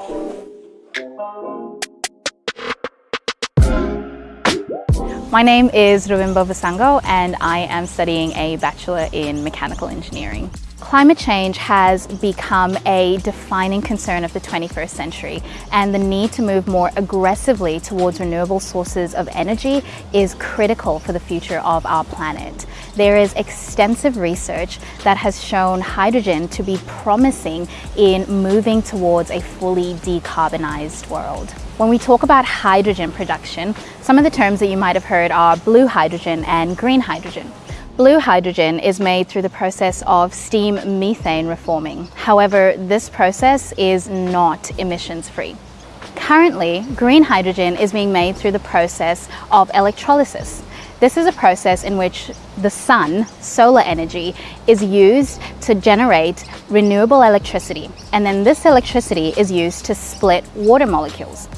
Thank you. My name is Ruvimbo Vasango and I am studying a Bachelor in Mechanical Engineering. Climate change has become a defining concern of the 21st century and the need to move more aggressively towards renewable sources of energy is critical for the future of our planet. There is extensive research that has shown hydrogen to be promising in moving towards a fully decarbonized world. When we talk about hydrogen production, some of the terms that you might have heard are blue hydrogen and green hydrogen. Blue hydrogen is made through the process of steam methane reforming. However, this process is not emissions free. Currently, green hydrogen is being made through the process of electrolysis. This is a process in which the sun, solar energy, is used to generate renewable electricity. And then this electricity is used to split water molecules.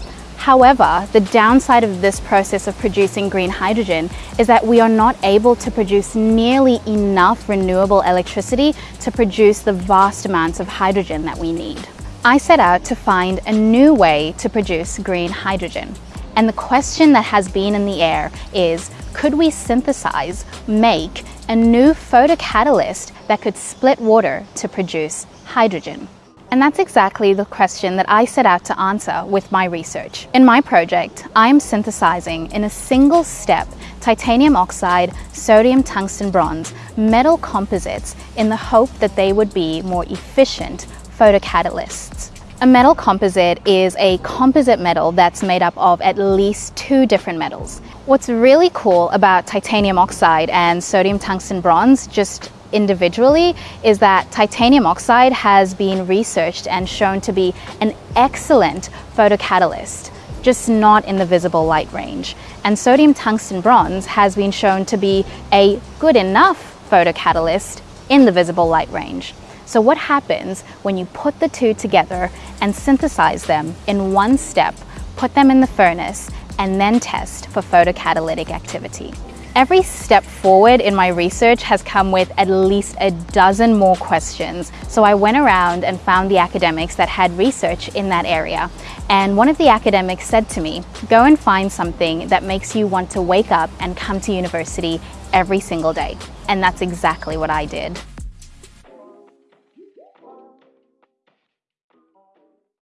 However, the downside of this process of producing green hydrogen is that we are not able to produce nearly enough renewable electricity to produce the vast amounts of hydrogen that we need. I set out to find a new way to produce green hydrogen. And the question that has been in the air is, could we synthesize, make a new photocatalyst that could split water to produce hydrogen? And that's exactly the question that I set out to answer with my research. In my project, I'm synthesizing in a single step titanium oxide, sodium tungsten bronze, metal composites in the hope that they would be more efficient photocatalysts. A metal composite is a composite metal that's made up of at least two different metals. What's really cool about titanium oxide and sodium tungsten bronze, just individually is that titanium oxide has been researched and shown to be an excellent photocatalyst just not in the visible light range. And sodium tungsten bronze has been shown to be a good enough photocatalyst in the visible light range. So what happens when you put the two together and synthesize them in one step, put them in the furnace, and then test for photocatalytic activity? Every step forward in my research has come with at least a dozen more questions. So I went around and found the academics that had research in that area. And one of the academics said to me, go and find something that makes you want to wake up and come to university every single day. And that's exactly what I did.